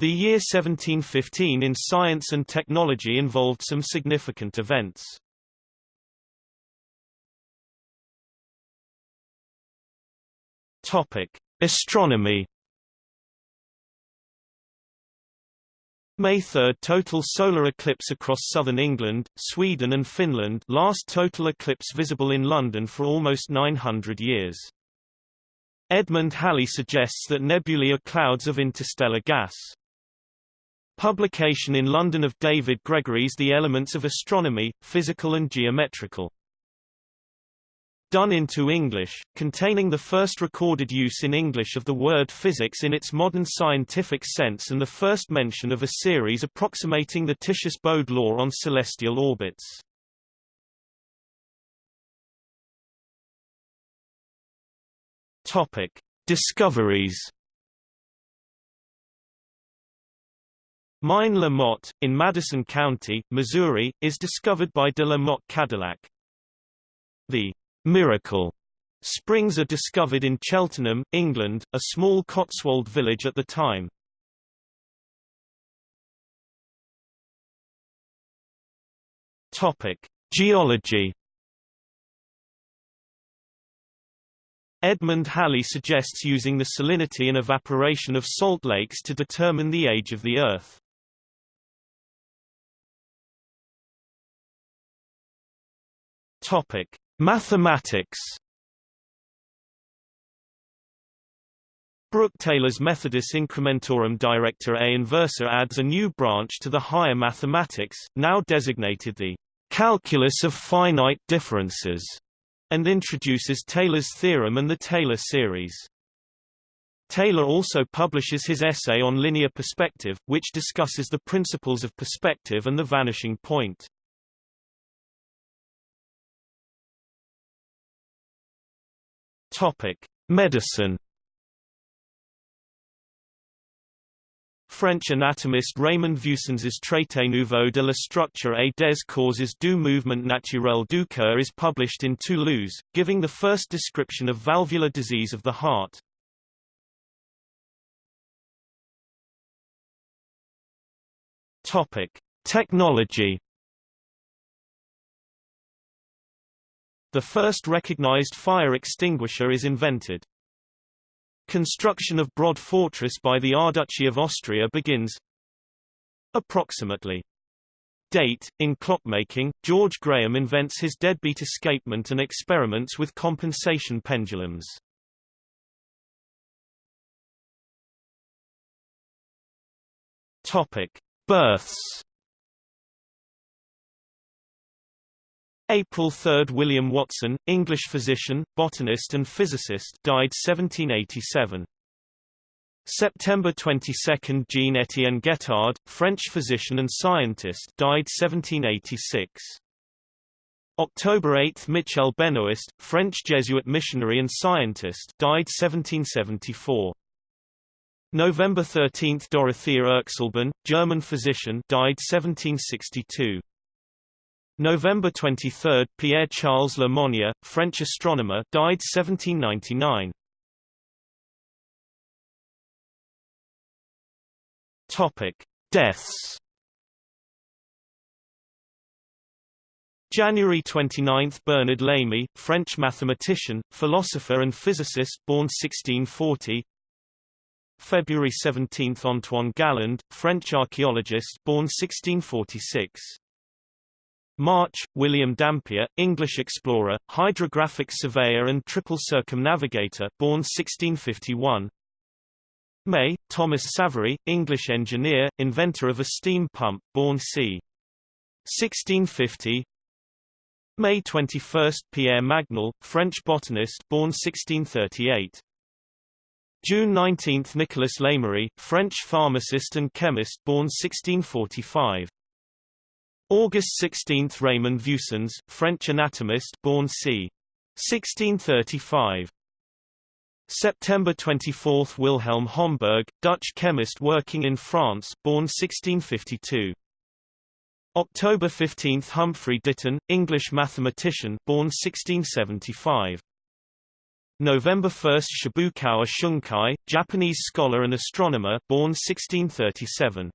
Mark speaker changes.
Speaker 1: The year 1715 in science and technology involved some significant events. Topic: Astronomy. May 3 total solar eclipse across southern England, Sweden and Finland last total eclipse visible in London for almost 900 years. Edmund Halley suggests that nebulae are clouds of interstellar gas. Publication in London of David Gregory's The Elements of Astronomy, Physical and Geometrical. Done into English, containing the first recorded use in English of the word physics in its modern scientific sense and the first mention of a series approximating the Titius-Bode law on celestial orbits. Topic: Discoveries Mine La Motte, in Madison County, Missouri, is discovered by de la Motte Cadillac. The Miracle springs are discovered in Cheltenham, England, a small Cotswold village at the time. Topic: Geology Edmund Halley suggests using the salinity and evaporation of salt lakes to determine the age of the Earth. Topic: Mathematics. Brook Taylor's Methodus Incrementorum Directa et inversa adds a new branch to the higher mathematics, now designated the calculus of finite differences, and introduces Taylor's theorem and the Taylor series. Taylor also publishes his essay on linear perspective, which discusses the principles of perspective and the vanishing point. Topic: Medicine. French anatomist Raymond Vieussens's Traité nouveau de la structure et des causes du mouvement naturel du cœur is published in Toulouse, giving the first description of valvular disease of the heart. Topic: Technology. The first recognized fire extinguisher is invented. Construction of Brod Fortress by the Archduchy of Austria begins approximately. Date, in clockmaking, George Graham invents his deadbeat escapement and experiments with compensation pendulums. Topic. Births April 3 – William Watson, English physician, botanist and physicist died 1787. September 22 – Jean-Étienne Guettard, French physician and scientist died 1786. October 8 – Michel Benoist, French Jesuit missionary and scientist died 1774. November 13 – Dorothea Erxleben, German physician died 1762. November 23, Pierre-Charles Le Monnier, French astronomer, died 1799. Topic: Deaths. January 29 – Bernard Lamy, French mathematician, philosopher and physicist born 1640 February 17 – Antoine Galland, French archaeologist born 1646 March, William Dampier, English explorer, hydrographic surveyor and triple circumnavigator born 1651. May, Thomas Savery, English engineer, inventor of a steam pump, born c. 1650. May 21, Pierre Magnol, French botanist, born 1638. June 19, Nicolas Lemery, French pharmacist and chemist, born 1645. August 16 – Raymond Vieussens, French anatomist born c. 1635. September 24 – Wilhelm Homberg, Dutch chemist working in France born 1652. October 15 – Humphrey Ditton, English mathematician born 1675. November 1 Shibukawa Shunkai, Japanese scholar and astronomer born 1637.